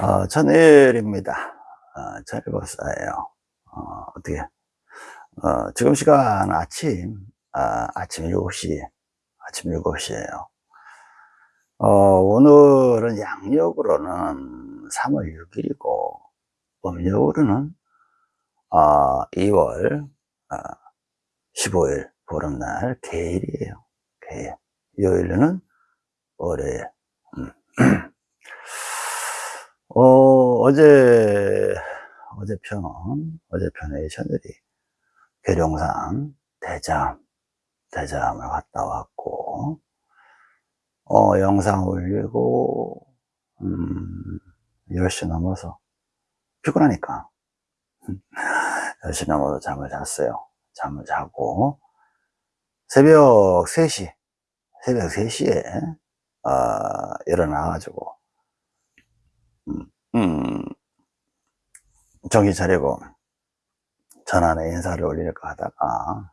어, 천일입니다. 어, 천일 박사예요. 어, 어떻게, 어, 지금 시간 아침, 아, 아침 7시, 아침 7시에요. 어, 오늘은 양력으로는 3월 6일이고, 음력으로는, 어, 2월, 어, 15일, 보름날, 개일이에요. 개일. 요일은 월요일. 음. 어, 어제, 어제 편, 어제 편에 저들이 계룡산 대잠, 대잠을 갔다 왔고, 어, 영상 올리고, 음, 10시 넘어서, 피곤하니까, 10시 넘어서 잠을 잤어요. 잠을 자고, 새벽 3시, 새벽 3시에, 어, 일어나가지고, 음, 음, 정신 차리고 전화에 인사를 올릴까 하다가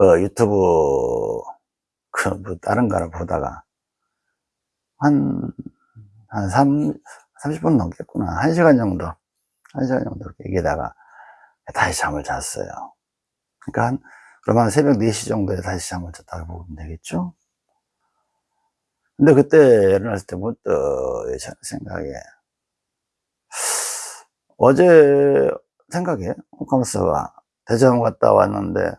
어, 유튜브 그 뭐 다른 거를 보다가 한, 한 3, 30분 넘겠구나. 1시간 정도, 1시간 정도 얘기다가 다시 잠을 잤어요. 그러니까 한, 그러면 새벽 4시 정도에 다시 잠을 잤다고 보면 되겠죠? 근데 그때 일어났을 때 문득 제 생각에? 어제 생각에 홈카머스가 대전 갔다 왔는데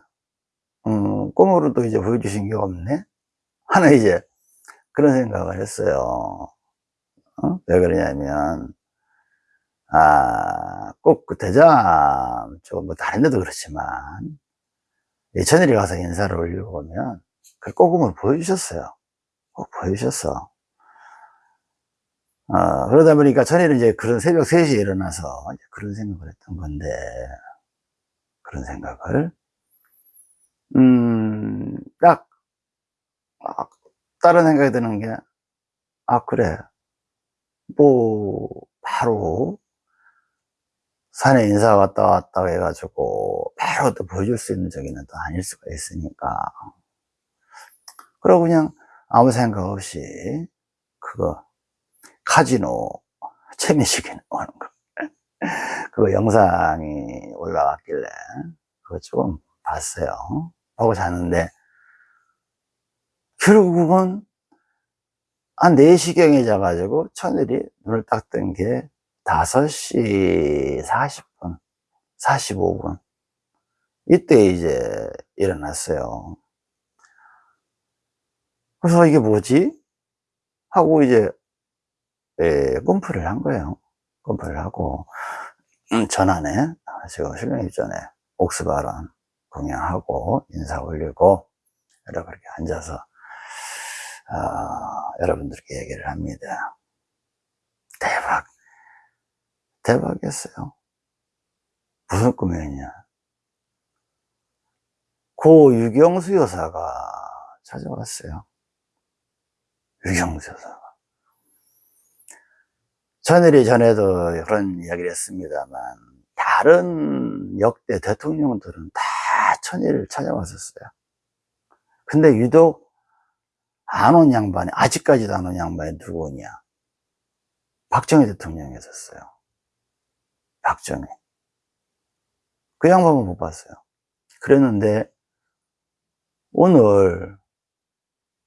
음, 꿈으로도 이제 보여주신 게 없네? 하는 이제 그런 생각을 했어요. 어? 왜 그러냐면 아, 꼭 그 대장 쪽뭐 다른 데도 그렇지만 예천일이 가서 인사를 올리고 오면 그 꼬금을 보여주셨어요 꼭 보여주셨어. 어, 그러다 보니까 전에는 이제 그런 새벽 3시에 일어나서 그런 생각을 했던 건데, 그런 생각을, 음, 딱, 아, 다른 생각이 드는 게, 아, 그래. 뭐, 바로, 산에 인사 갔다 왔다 해가지고, 바로 또 보여줄 수 있는 적이는 또 아닐 수가 있으니까. 그러고 그냥, 아무 생각 없이 그거 카지노 재미식이 나오는 거. 그거 영상이 올라왔길래 그거 조금 봤어요. 보고 잤는데 결국은 한 4시경에 자가지고 천일이 눈을 딱 뜬 게 5시 40분 45분. 이때 이제 일어났어요 그래서 이게 뭐지? 하고 이제 예, 꿈풀을 한 거예요. 꿈풀을 하고 음, 전환에 제가 실명이 전에 옥스바람 공양하고 인사 올리고 여러 그렇게 앉아서 어, 여러분들께 얘기를 합니다. 대박 대박이었어요. 무슨 꿈이었냐? 고 유경수 여사가 찾아왔어요. 유경수사. 전일이 전에도 그런 이야기를 했습니다만, 다른 역대 대통령들은 다 천일을 찾아왔었어요. 근데 유독 안 온 양반이, 아직까지도 안 온 양반이 누구냐? 박정희 대통령이었어요. 박정희. 그 양반은 못 봤어요. 그랬는데, 오늘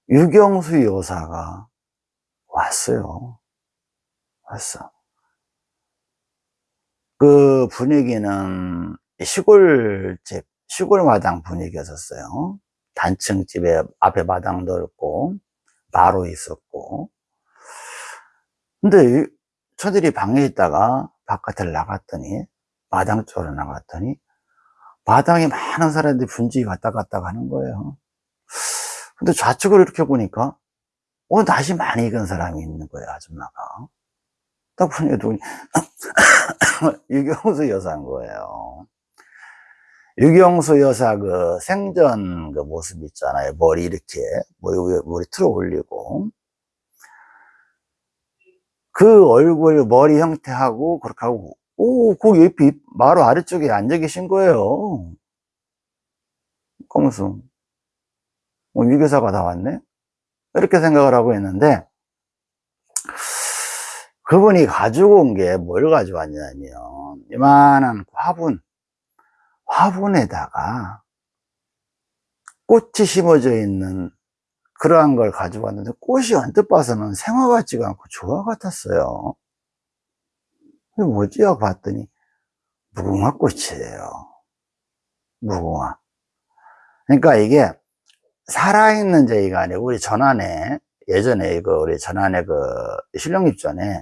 유경수 여사가 왔어요. 왔어. 그 분위기는 시골집, 시골 마당 분위기였었어요. 단층 집에 앞에 마당도 있고, 바로 있었고. 근데 저들이 방에 있다가 바깥을 나갔더니, 마당 쪽으로 나갔더니, 마당에 많은 사람들이 분주히 왔다 갔다 가는 거예요. 근데 좌측으로 이렇게 보니까 어 낯이 많이 익은 사람이 있는 거예요 아줌마가. 딱 보니까 누구 유경수 여사인 거예요. 유경수 여사 그 생전 그 모습 있잖아요. 머리 이렇게 머리 위에 머리 틀어 올리고. 그 얼굴 머리 형태하고 그렇게 하고 오그 옆에 바로 아래쪽에 앉아 계신 거예요. 검수 어, 위교사가 나왔네? 이렇게 생각을 하고 있는데, 그분이 가지고 온 게 뭘 가져왔냐면 이만한 화분 화분에다가 꽃이 심어져 있는 그러한 걸 가지고 왔는데 꽃이 언뜻 봐서는 생화 같지가 않고 조화 같았어요. 뭐지? 하고 봤더니 무궁화 꽃이에요. 무궁화. 그러니까 이게 살아있는 저희가 아니고 우리 전안에 예전에 그 우리 전안에 그 신령립 전에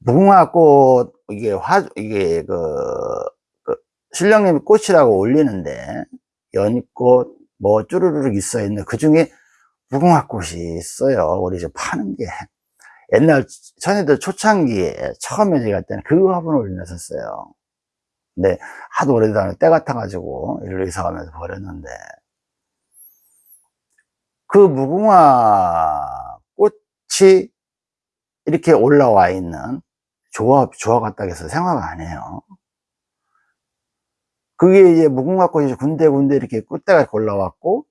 무궁화꽃 이게 화 이게 그, 그 신령님 꽃이라고 올리는데 연꽃 뭐 쭈루루룩 있어 있는 그 중에 무궁화꽃이 있어요. 우리 이제 파는 게. 옛날 전에도 초창기에 처음에 제가 할 때는 그 화분을 올려놨었어요. 근데 하도 오래되다 때가 타가지고 일로 이사 가면서 버렸는데 그 무궁화 꽃이 이렇게 올라와 있는 조합, 조화 같다 해서 생화가 아니에요. 그게 이제 무궁화 꽃이 군데군데 이렇게 꽃대가 올라왔고,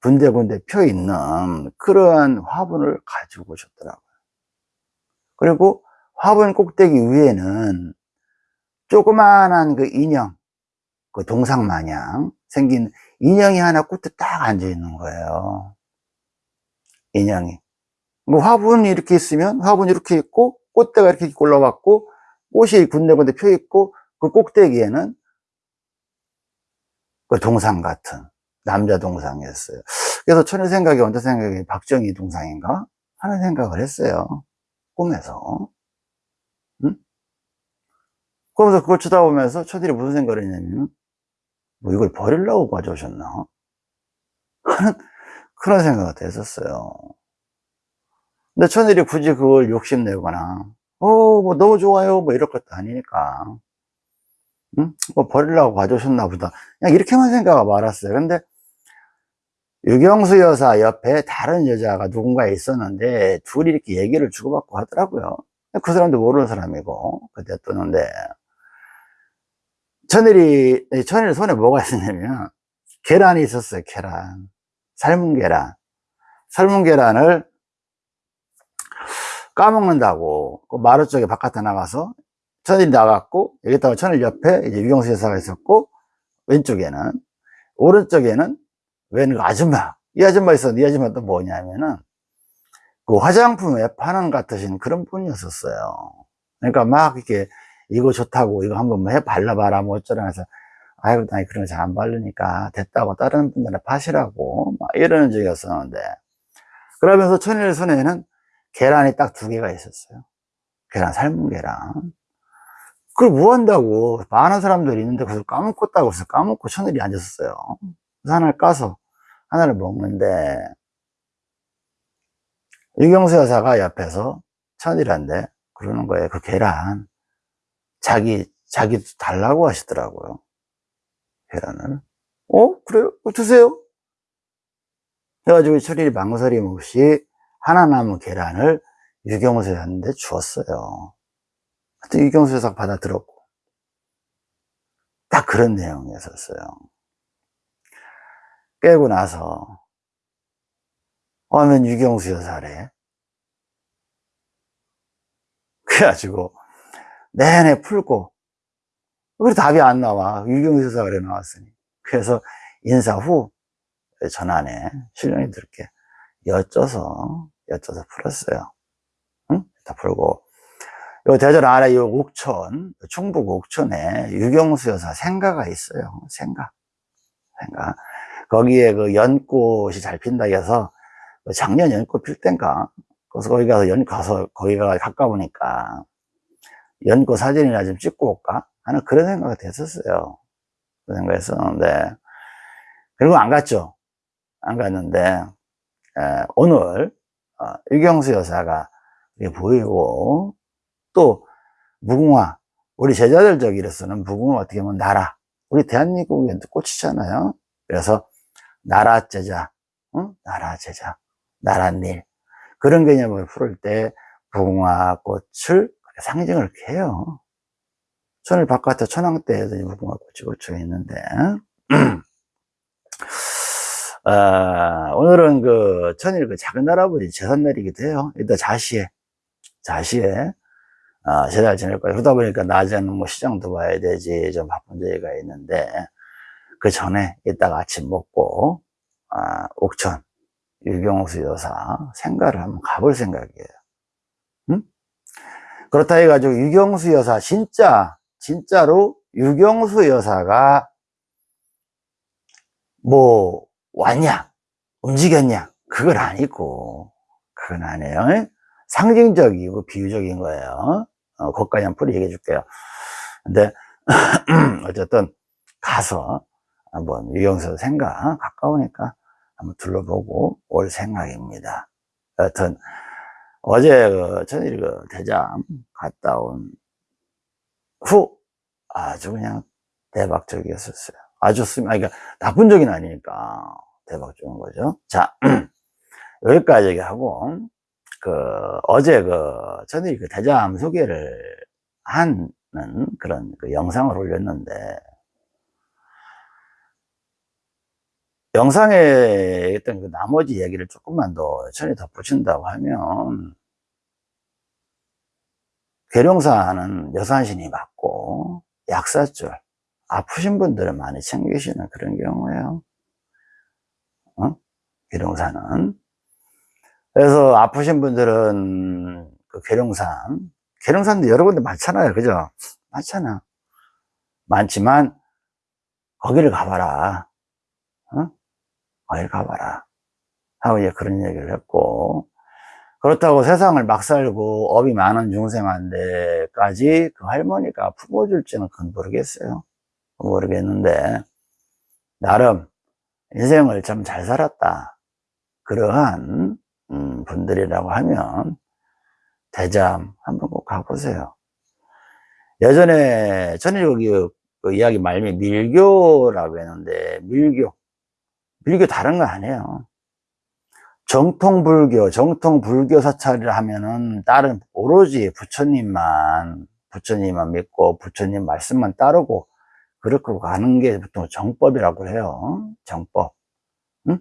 군데군데 펴 있는 그러한 화분을 가지고 오셨더라고요. 그리고 화분 꼭대기 위에는 조그마한 그 인형, 그 동상 마냥 생긴 인형이 하나 꽃에 딱 앉아 있는 거예요. 인형이. 뭐 화분이 이렇게 있으면 화분이 이렇게 있고 꽃대가 이렇게 올라왔고 꽃이 군데군데 펴 있고 그 꼭대기에는 그 동상 같은 남자 동상이었어요. 그래서 천의 생각이 언제 생각이 박정희 동상인가 하는 생각을 했어요. 꿈에서. 응? 그러면서 그걸 쳐다보면서 천일이 무슨 생각을 했냐면 뭐 이걸 버리려고 가져오셨나 하는 그런 생각이 됐었어요. 근데 천일이 굳이 그걸 욕심내거나, 어, 뭐 너무 좋아요. 뭐 이럴 것도 아니니까. 응? 뭐 버리려고 가져오셨나 보다. 그냥 이렇게만 생각하고 말았어요. 근데 유경수 여사 옆에 다른 여자가 누군가 있었는데 둘이 이렇게 얘기를 주고받고 하더라고요. 그 사람도 모르는 사람이고 그때 뜨는데 천일이 천일 손에 뭐가 있었냐면 계란이 있었어요. 계란 삶은 계란 삶은 계란을 까먹는다고 그 마루 쪽에 바깥에 나가서 천일이 나갔고 여기다가 천일 옆에 이제 유경수 여사가 있었고 왼쪽에는 오른쪽에는 웬그 아줌마 이 아줌마 있었는데 이 아줌마 또 뭐냐면은 그 화장품에 파는 같으신 그런 분이었었어요. 그러니까 막 이렇게 이거 좋다고 이거 한번 해 발라봐라 뭐 어쩌라 해서 아이고 나 그런 거 잘 안 바르니까 됐다고 다른 분들은 파시라고 막 이러는 적이었었는데 그러면서 천일 손에는 계란이 딱 두 개가 있었어요. 계란, 삶은 계란. 그걸 뭐 한다고 많은 사람들이 있는데 그걸 까먹었다고 해서 까먹고 천일이 앉았었어요. 그래서 하나를 까서 하나를 먹는데 유경수 여사가 옆에서 천일한데 그러는 거예요. 그 계란 자기 자기 달라고 하시더라고요. 계란을. 어? 그래요? 드세요. 해가지고 천일이 망설임 없이 하나 남은 계란을 유경수 여사한테 주었어요. 하여튼 유경수 여사가 받아들었고 딱 그런 내용이었어요. 깨고 나서 하면 유경수 여사래. 그래가지고 내내 풀고 왜 답이 안 나와. 유경수 여사가 그래 나왔으니. 그래서 인사 후 전환에 신령이들께 여쭤서 여쭤서 풀었어요. 응? 다 풀고. 요 대전 아래 요 옥천 충북 옥천에 유경수 여사 생가가 있어요. 생가. 생가. 거기에 그 연꽃이 잘 핀다 해서 그 작년 연꽃 필 땐가? 그래서 거기 가서 연 가서 거기가 가까우니까 연꽃 사진이나 좀 찍고 올까 하는 그런 생각이 됐었어요. 그런 생각했었는데 그리고 안 갔죠. 안 갔는데 에, 오늘 어, 유경수 여사가 보이고 또 무궁화 우리 제자들 저기로서는 무궁화 어떻게 보면 나라 우리 대한민국의 꽃이잖아요 그래서 나라 제자 응? 나라 제자 나라일 그런 개념을 풀을 때 무궁화 꽃을 상징을 이렇게 해요 천을 바깥에 천왕대에도 무궁화 꽃이 꽂혀 있는데 어, 오늘은 그 천일 그 작은 할아버지 제삿날이기도 해요. 이따 자시에 자시에 아, 제잘 지낼 거예요. 그러다 보니까 낮에는 뭐 시장도 봐야 되지 좀 바쁜 저희가 있는데 그 전에 이따가 아침 먹고 아, 옥천 유경수 여사 생가를 한번 가볼 생각이에요. 응? 그렇다 해가지고 유경수 여사 진짜 진짜로 유경수 여사가 뭐 왔냐 움직였냐 그건 아니고 그건 아니에요. 상징적이고 비유적인 거예요. 어, 거기까지 풀이 얘기해 줄게요. 근데 어쨌든 가서 한번 유경수 생각 가까우니까 한번 둘러보고 올 생각입니다. 여튼 어제 그 저녁에 그 대장 갔다 온 후 아주 그냥 대박적이었었어요. 아주 쓰 아니, 그러니까 나쁜 적이 아니니까 대박적인 거죠. 자 여기까지 얘기하고 그 어제 그 저녁에 그 대장 소개를 하는 그런 그 영상을 올렸는데 영상에 있던 그 나머지 얘기를 조금만 더 천히 덧붙인다고 하면 괴룡사는 여산신이 맞고 약사줄 아프신 분들을 많이 챙기시는 그런 경우예요. 어? 괴룡사는. 그래서 아프신 분들은 그 괴룡산 괴룡산도 여러 군데 많잖아요. 그죠? 많잖아. 많지만 거기를 가봐라. 어? 거기 가봐라. 하고 이제 그런 얘기를 했고 그렇다고 세상을 막 살고 업이 많은 중생한테까지 그 할머니가 품어줄지는 그건 모르겠어요. 모르겠는데 나름 인생을 참 잘 살았다. 그러한 음, 분들이라고 하면 대잠 한번 꼭 가보세요. 예전에 전에 여기 그 이야기 말미 밀교라고 했는데 밀교 밀교 다른 거 아니에요. 정통 불교, 정통 불교 사찰을 하면은 다른 오로지 부처님만 부처님만 믿고 부처님 말씀만 따르고 그렇게 가는 게 보통 정법이라고 해요. 정법. 응?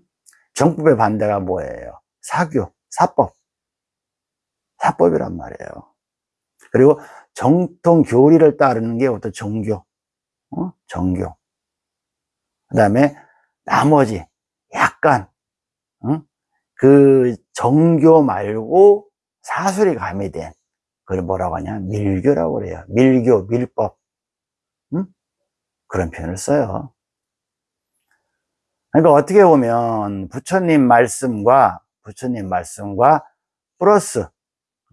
정법의 반대가 뭐예요? 사교, 사법. 사법이란 말이에요. 그리고 정통 교리를 따르는 게 어떤 정교, 어? 정교. 그 다음에 나머지 약간 응? 그 정교 말고 사술이 가미된 그걸 뭐라고 하냐? 밀교라고 그래요. 밀교 밀법. 응? 그런 표현을 써요. 그러니까 어떻게 보면 부처님 말씀과 부처님 말씀과 플러스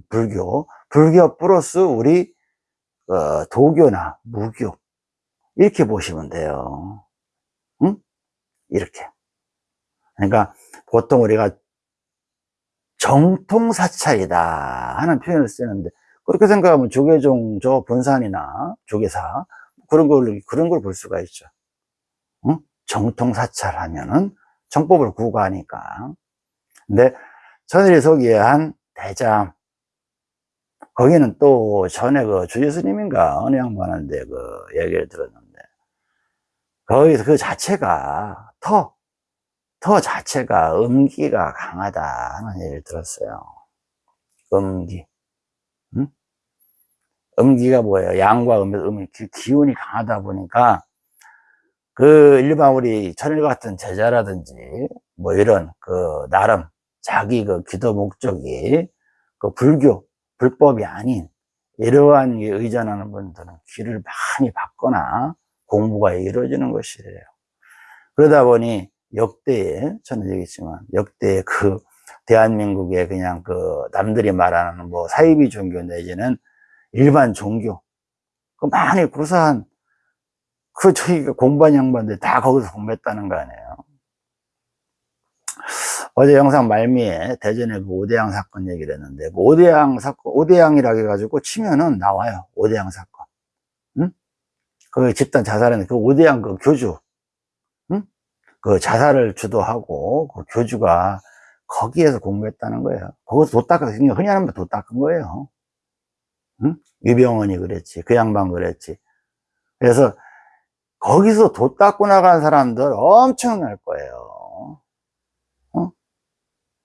불교 불교 플러스 우리 어, 도교나 무교 이렇게 보시면 돼요. 응? 이렇게. 그러니까 보통 우리가 정통 사찰이다 하는 표현을 쓰는데 그렇게 생각하면 조계종 저 본산이나 조계사 그런 걸 그런 걸 볼 수가 있죠. 응? 정통 사찰 하면은 정법을 구가하니까. 근데 천일이 소개한 대장 거기는 또 전에 그 주예스님인가 어느 양반한테 그 얘기를 들었는데 거기서 그 자체가 터 터 자체가 음기가 강하다 하는 얘기를 들었어요. 음기. 음? 음기가 뭐예요? 양과 음의 음이 기운이 강하다 보니까 그 일반 우리 천일 같은 제자라든지 뭐 이런 그 나름 자기 그 기도 목적이 그 불교 불법이 아닌 이러한 의존하는 분들은 귀를 많이 받거나 공부가 이루어지는 것이래요. 그러다 보니 역대에 저는 얘기했지만 역대에 그 대한민국의 그냥 그 남들이 말하는 뭐 사이비 종교 내지는 일반 종교 그 많이 구사한 그 저희가 공부한 양반들 다 거기서 공부했다는 거 아니에요. 어제 영상 말미에 대전의 그 오대양 사건 얘기를 했는데 그 오대양 사건 오대양이라 해가지고 치면은 나와요. 오대양 사건. 응? 그 집단 자살했는데 그 오대양 그 교주 그 자살을 주도하고 그 교주가 거기에서 공부했다는 거예요. 거기서 도 닦아서 흔히 하는 도 닦은 거예요. 응? 유병원이 그랬지. 그 양반 그랬지. 그래서 거기서 도 닦고 나간 사람들 엄청날 거예요. 어?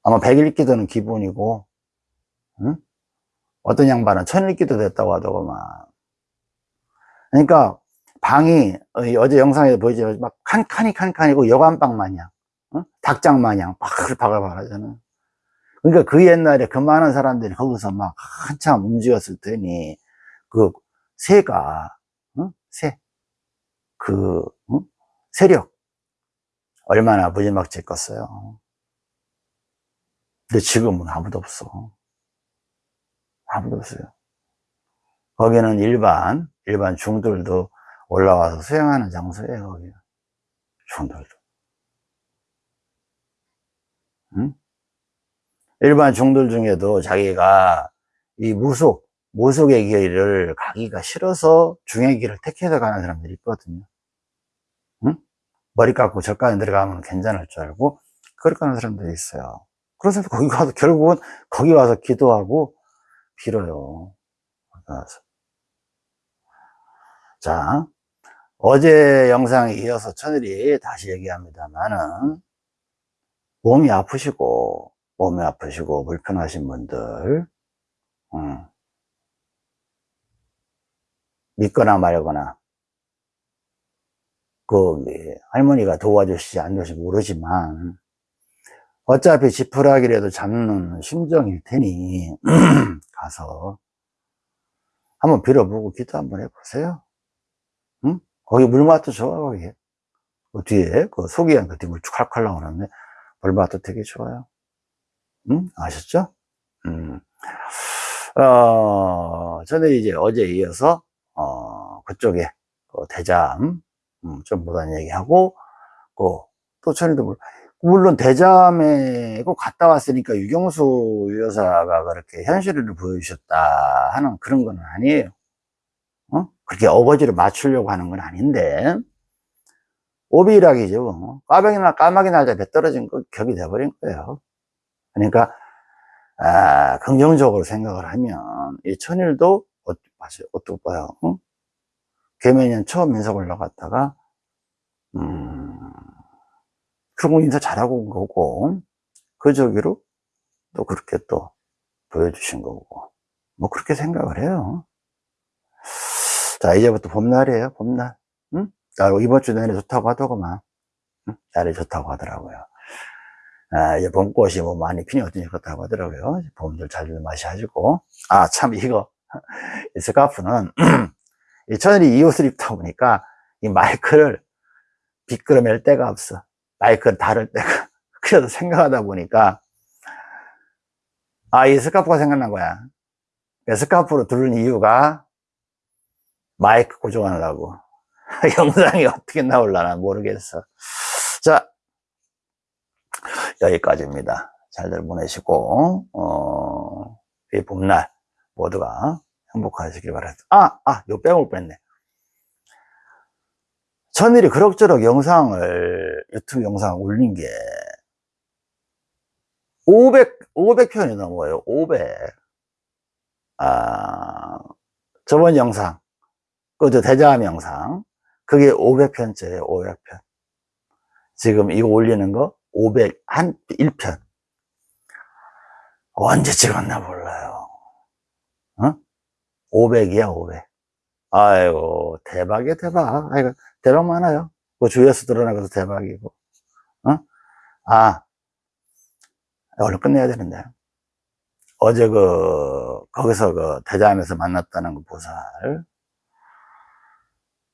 아마 백일 기도는 기본이고, 응? 어떤 양반은 천일기도 됐다고 하더구만. 그러니까 방이 어, 어제 영상에 보이지만 막 칸칸이 칸칸이고 여관방 마냥 어? 닭장 마냥 바글바글 하잖아. 그러니까 그 옛날에 그 많은 사람들이 거기서 막 한참 움직였을 테니 그 새가 어? 새, 그 어? 세력 얼마나 무지막지했겠어요. 근데 지금은 아무도 없어. 아무도 없어요. 거기는 일반 일반 중들도 올라와서 수영하는 장소예요. 거기 중들도. 응? 일반 중들 중에도 자기가 이 무속, 무속의 길을 가기가 싫어서 중의 길을 택해서 가는 사람들이 있거든요. 응? 머리 깎고 절간에 들어가면 괜찮을 줄 알고 그렇게 가는 사람들이 있어요. 그래서 거기 가서 결국은 거기 와서 기도하고 빌어요. 가서. 자, 어제 영상에 이어서 천일이 다시 얘기합니다만은 몸이 아프시고 몸이 아프시고 불편하신 분들 음, 믿거나 말거나 그 할머니가 도와주시지 않으시 모르지만 어차피 지푸라기라도 잡는 심정일 테니 가서 한번 빌어보고 기도 한번 해보세요. 응? 거기 물맛도 좋아 거기. 그 뒤에 그 속이한 그 물쭉 칼칼 나오는데 물맛도 되게 좋아요. 응? 아셨죠? 음. 어, 저는 이제 어제 이어서 어, 그쪽에 그 대잠 음, 좀 보다는 얘기하고 그, 또 천일도 물 물론 대잠에 꼭 갔다 왔으니까 유경수 여사가 그렇게 현실을 보여주셨다 하는 그런 건 아니에요. 어? 그렇게 어거지로 맞추려고 하는 건 아닌데 오비락이죠. 까마귀나 까마귀 날짜 배 떨어진 거 격이 돼버린 거예요. 그러니까 아, 긍정적으로 생각을 하면 이 천일도 어, 어떻게 봐요? 어? 개면년 처음 인사 올라갔다가 음, 중국 인사 잘하고 온 거고 그 저기로 또 그렇게 또 보여주신 거고 뭐 그렇게 생각을 해요 자 이제부터 봄날이에요 봄날. 응? 나 이번 주 내내 좋다고 하더구만. 응? 날이 좋다고 하더라고요. 아, 이제 봄꽃이 뭐 많이 어떠니 그렇다고 하더라고요. 봄들 잘 마셔가지고. 아 참 이거 이 스카프는 이 천일이 이 옷을 입다 보니까 이 마이크를 비끄러 맬 데가 없어. 마이크를 다룰 때가 그래서 생각하다 보니까 아 이 스카프가 생각난 거야. 스카프로 두른 이유가 마이크 고정하려고. 영상이 어떻게 나올라나 모르겠어. 자 여기까지입니다. 잘들 보내시고 어, 이 봄날 모두가 행복하시길 바랍니다. 아! 아! 요 빼먹을 뻔했네. 천일이 그럭저럭 영상을 유튜브 영상 올린 게 500, 500편이 넘어요. 500 아, 저번 영상 그저 대자함 영상 그게 500편째예요 500편 지금 이거 올리는 거 500, 한 1편 언제 찍었나 몰라요 어? 500이야 500 아이고 대박이야 대박 아이고 대박 많아요. 그 주위에서 드러나가서 대박이고. 어? 아, 얼른 끝내야 되는데. 어제 그, 거기서 그 대자함에서 만났다는 그 보살.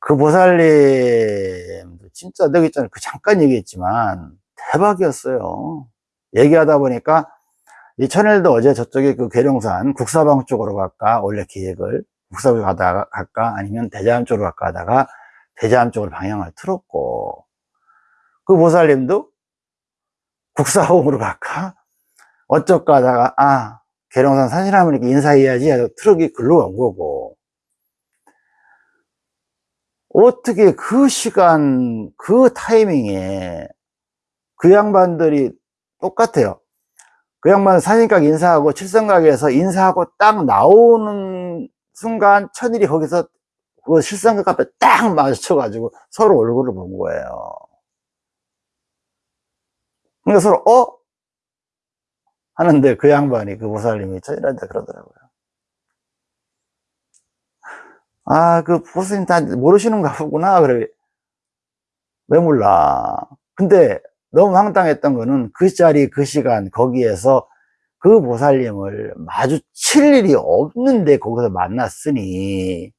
그 보살님, 진짜 내가 있잖아요. 그 잠깐 얘기했지만, 대박이었어요. 얘기하다 보니까, 이 천일도 어제 저쪽에 그 계룡산 국사방 쪽으로 갈까, 원래 기획을, 국사방 가다가 갈까, 아니면 대자함 쪽으로 갈까 하다가, 대자함 쪽으로 방향을 틀었고 그 보살님도 국사봉으로 갈까? 어쩌까 하다가 아 계룡산 산신하니까 인사해야지 해서 트럭이 글로 온 거고 어떻게 그 시간 그 타이밍에 그 양반들이 똑같아요 그 양반은 산신각 인사하고 칠성각에서 인사하고 딱 나오는 순간 천일이 거기서 그 실상각 앞에 딱 마주쳐가지고 서로 얼굴을 본 거예요. 그러니까 서로, 어? 하는데 그 양반이, 그 보살님이 천일한테 그러더라고요. 아, 그 보스님 다 모르시는가 보구나. 그래. 왜 몰라. 근데 너무 황당했던 거는 그 자리, 그 시간, 거기에서 그 보살님을 마주칠 일이 없는데 거기서 만났으니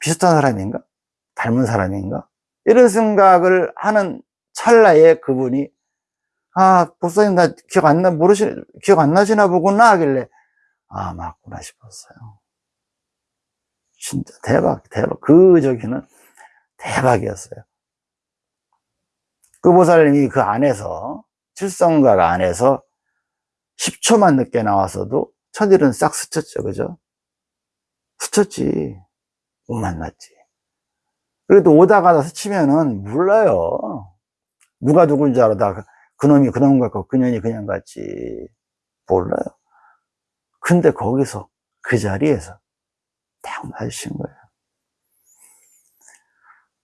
비슷한 사람인가? 닮은 사람인가? 이런 생각을 하는 찰나에 그분이 아, 보살님 나 기억 안 나, 모르시, 기억 안 나시나 보구나 하길래 아, 맞구나 싶었어요. 진짜 대박, 대박. 그 저기는 대박이었어요. 그 보살님이 그 안에서, 칠성각 안에서 10초만 늦게 나왔어도 천일은 싹 스쳤죠, 그죠? 스쳤지. 못 만났지. 그래도 오다 가다 스치면은 몰라요. 누가 누군지 알아다 그놈이 그놈 같고 그년이 그냥 같지. 몰라요. 근데 거기서 그 자리에서 딱 맞으신 거예요.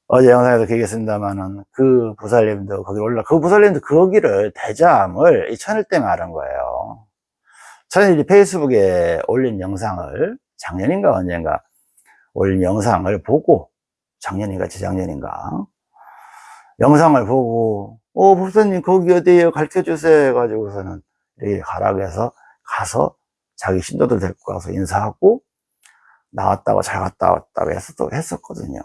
어제 영상에도 얘기했습니다만은 그 보살님도 거기 올라, 그 보살님도 거기를 대자암을 이 천일 때 말한 거예요. 천일이 페이스북에 올린 영상을 작년인가 언젠가 올린 영상을 보고 작년인가 재작년인가 영상을 보고 어 법사님 거기 어디에요 가르쳐 주세요 해가지고서는 여기 해서 가서 자기 신도들 데리고 가서 인사하고 나왔다고 잘 갔다 왔다고 했었, 했었거든요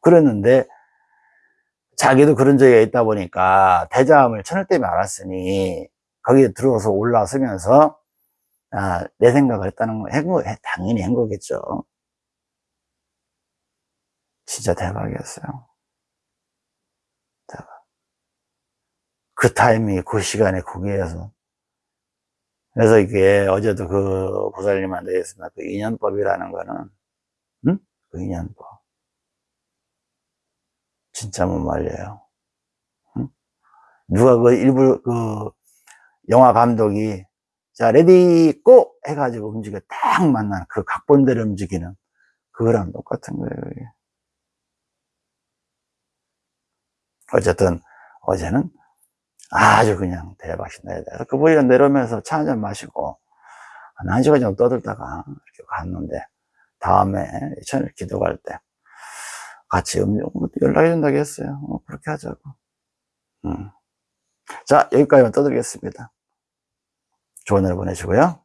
그랬는데 자기도 그런 적이 있다 보니까 대자함을 천을 때문에 알았으니 거기에 들어서 올라서면서 아, 내 생각을 했다는 거, 거 당연히 한 거겠죠. 진짜 대박이었어요. 대박. 그 타이밍, 그 시간에 거기에서. 그래서 이게 어제도 그 보살님한테 했습니다. 그 인연법이라는 거는, 응? 그 인연법. 진짜 못 말려요. 응? 누가 그 일부 그 영화 감독이 자 ready go 해가지고 움직여 딱 만나는 그 각본대로 움직이는 그거랑 똑같은 거예요. 그게. 어쨌든 어제는 아주 그냥 대박이다. 그분이 내려오면서 차 한 잔 마시고 한 시간 정도 떠들다가 이렇게 갔는데 다음에 천일 기도 갈 때 같이 음료 연락해 준다고 했어요. 어, 그렇게 하자고. 음. 자, 여기까지만 떠들겠습니다. 좋은 하루 보내시고요.